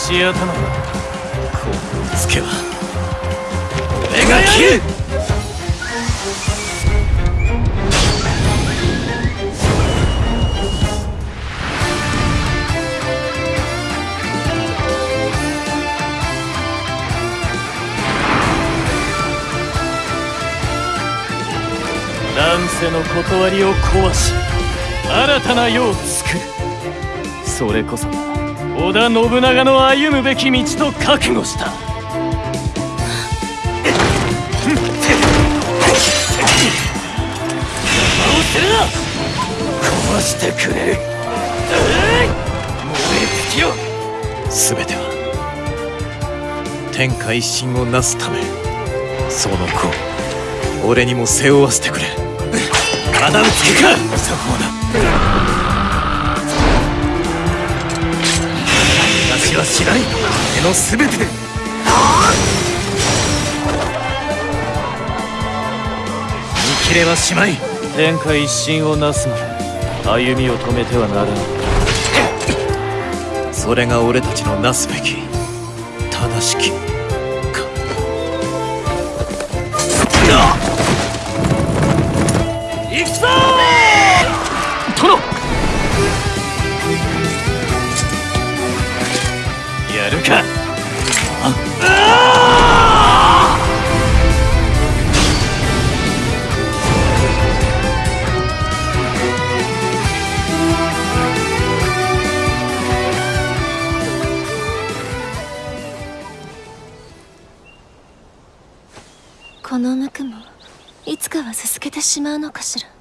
石頭だこうつけば。俺がやる！乱世の断りを壊し新たな世を作る。それこそ織田信長の歩むべき道と覚悟した。壊してくれる。燃え尽きろ全ては天下一心をなすため。その子俺にも背負わせてくれ。仇討つ気か。そこだ知らない俺の全てで。見切れはしまい。天下一心をなすまで歩みを止めてはならぬ。それが俺たちのなすべき正しきるか。この無垢もいつかは続けてしまうのかしら。